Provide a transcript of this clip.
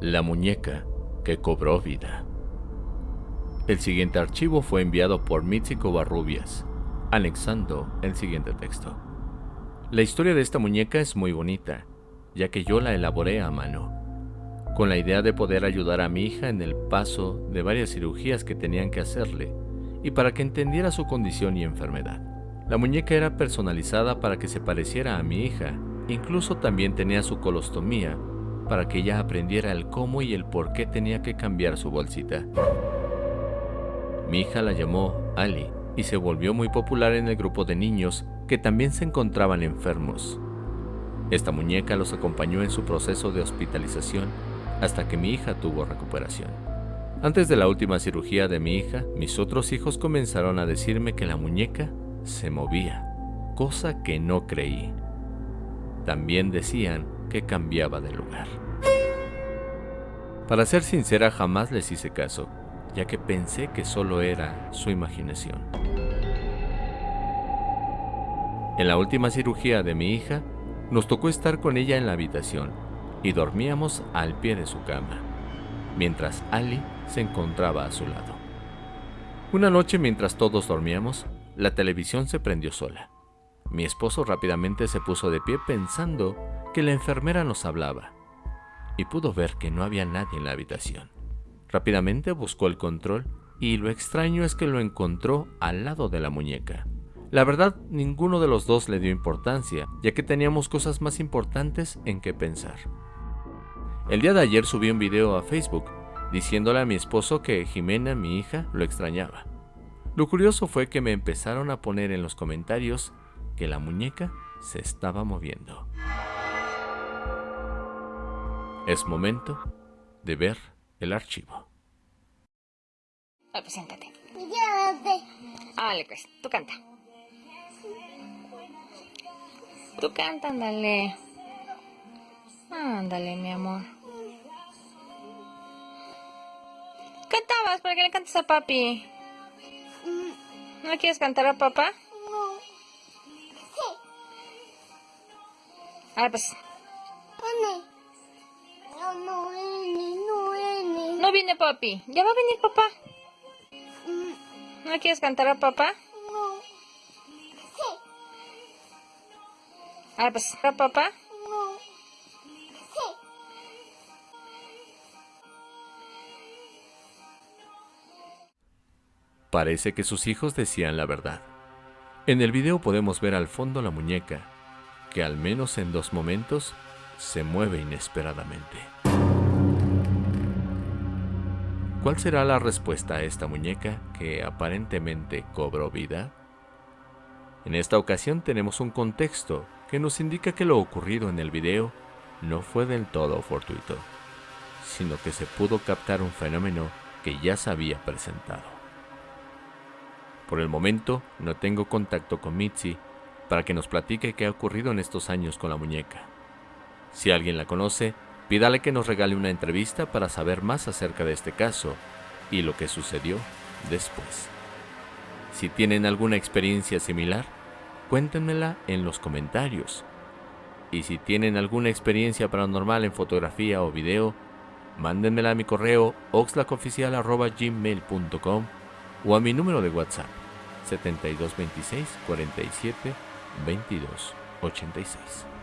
La muñeca que cobró vida. El siguiente archivo fue enviado por Mitzi Covarrubias, anexando el siguiente texto. La historia de esta muñeca es muy bonita, ya que yo la elaboré a mano, con la idea de poder ayudar a mi hija en el paso de varias cirugías que tenían que hacerle, y para que entendiera su condición y enfermedad. La muñeca era personalizada para que se pareciera a mi hija, incluso también tenía su colostomía para que ella aprendiera el cómo y el por qué tenía que cambiar su bolsita. Mi hija la llamó Ali y se volvió muy popular en el grupo de niños que también se encontraban enfermos. Esta muñeca los acompañó en su proceso de hospitalización hasta que mi hija tuvo recuperación. Antes de la última cirugía de mi hija, mis otros hijos comenzaron a decirme que la muñeca se movía, cosa que no creí. También decían que cambiaba de lugar. Para ser sincera, jamás les hice caso, ya que pensé que solo era su imaginación. En la última cirugía de mi hija, nos tocó estar con ella en la habitación y dormíamos al pie de su cama, mientras Ali se encontraba a su lado. Una noche mientras todos dormíamos, la televisión se prendió sola. Mi esposo rápidamente se puso de pie pensando que la enfermera nos hablaba y pudo ver que no había nadie en la habitación. Rápidamente buscó el control y lo extraño es que lo encontró al lado de la muñeca. La verdad, ninguno de los dos le dio importancia, ya que teníamos cosas más importantes en que pensar. El día de ayer subí un video a Facebook diciéndole a mi esposo que Jimena, mi hija, lo extrañaba. Lo curioso fue que me empezaron a poner en los comentarios que la muñeca se estaba moviendo. Es momento de ver el archivo. Ah, pues siéntate. Vale, pues, tú canta. Tú canta, ándale. Ándale, mi amor. Cantabas, ¿para qué le cantas a papi? ¿No quieres cantar a papá? No. Ah, pues, viene papi. Ya va a venir papá. Mm, ¿No quieres cantar a papá? No. Ah, pues, a papá. No. Parece que sus hijos decían la verdad. En el video podemos ver al fondo la muñeca, que al menos en dos momentos se mueve inesperadamente. ¿Cuál será la respuesta a esta muñeca que aparentemente cobró vida? En esta ocasión tenemos un contexto que nos indica que lo ocurrido en el video no fue del todo fortuito, sino que se pudo captar un fenómeno que ya se había presentado. Por el momento no tengo contacto con Mitzi para que nos platique qué ha ocurrido en estos años con la muñeca. Si alguien la conoce, pídale que nos regale una entrevista para saber más acerca de este caso y lo que sucedió después. Si tienen alguna experiencia similar, cuéntenmela en los comentarios. Y si tienen alguna experiencia paranormal en fotografía o video, mándenmela a mi correo oxlacoficial.gmail.com o a mi número de WhatsApp 7226 47 22 86.